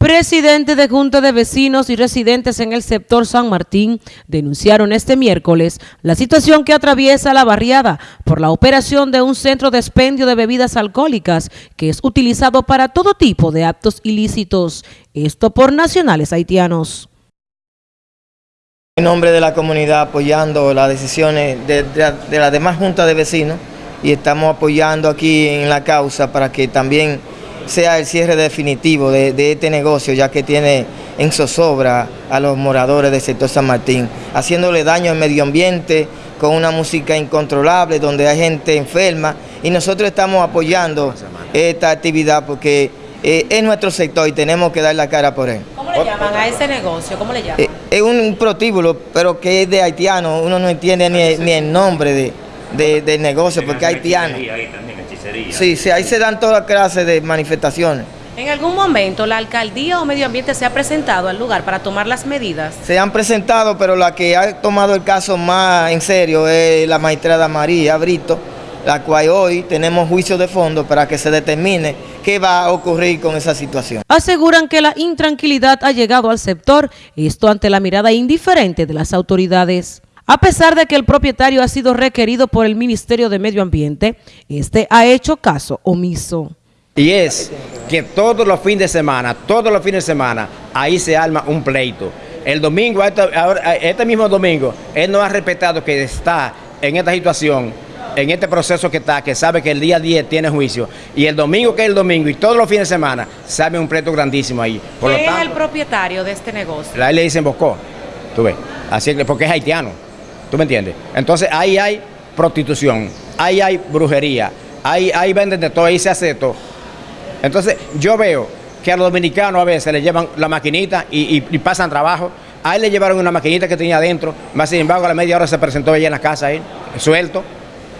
Presidente de Junta de Vecinos y residentes en el sector San Martín denunciaron este miércoles la situación que atraviesa la barriada por la operación de un centro de expendio de bebidas alcohólicas que es utilizado para todo tipo de actos ilícitos, esto por nacionales haitianos. En nombre de la comunidad apoyando las decisiones de, de, de la demás Junta de Vecinos y estamos apoyando aquí en la causa para que también sea el cierre definitivo de, de, este negocio, ya que tiene en zozobra a los moradores del sector San Martín, haciéndole daño al medio ambiente con una música incontrolable, donde hay gente enferma, y nosotros estamos apoyando esta actividad porque eh, es nuestro sector y tenemos que dar la cara por él. ¿Cómo le llaman a ese negocio? ¿Cómo le llaman? Eh, es un protíbulo, pero que es de haitiano, uno no entiende ni, ni el nombre de, de, del negocio, porque es haitiano. Sí, sí, ahí se dan todas clases de manifestaciones. ¿En algún momento la alcaldía o medio ambiente se ha presentado al lugar para tomar las medidas? Se han presentado, pero la que ha tomado el caso más en serio es la magistrada María Brito, la cual hoy tenemos juicio de fondo para que se determine qué va a ocurrir con esa situación. Aseguran que la intranquilidad ha llegado al sector, esto ante la mirada indiferente de las autoridades. A pesar de que el propietario ha sido requerido por el Ministerio de Medio Ambiente, este ha hecho caso omiso. Y es que todos los fines de semana, todos los fines de semana, ahí se arma un pleito. El domingo, este, mismo domingo, él no ha respetado que está en esta situación, en este proceso que está, que sabe que el día 10 tiene juicio, y el domingo que es el domingo, y todos los fines de semana, sabe un pleito grandísimo ahí. Por ¿Quién es el propietario de este negocio? La le dicen Bosco, tú ves, así que porque es haitiano. ¿Tú me entiendes? Entonces ahí hay prostitución, ahí hay brujería, ahí, ahí venden de todo, ahí se hace todo. Entonces yo veo que a los dominicanos a veces le llevan la maquinita y, y, pasan trabajo. A le llevaron una maquinita que tenía adentro, más sin embargo a la media hora se presentó ella en la casa suelto.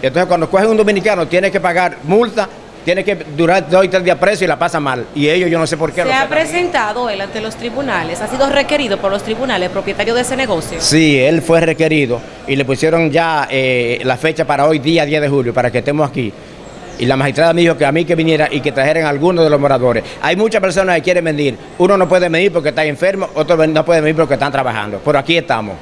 Entonces cuando cogen un dominicano tiene que pagar multa tiene que durar dos y tres días preso y la pasa mal. Y ellos yo no sé por qué. ¿Se ha presentado él ante los tribunales? ¿Ha sido requerido por los tribunales, propietario de ese negocio? Sí, él fue requerido y le pusieron ya eh, la fecha para hoy, día 10 de julio, para que estemos aquí. Y la magistrada me dijo que a mí que viniera y que trajeran algunos de los moradores. Hay muchas personas que quieren venir. Uno no puede venir porque está enfermo, otro no puede venir porque están trabajando. Pero aquí estamos.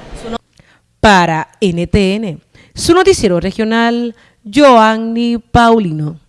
Para NTN, su noticiero regional, Joanny Paulino.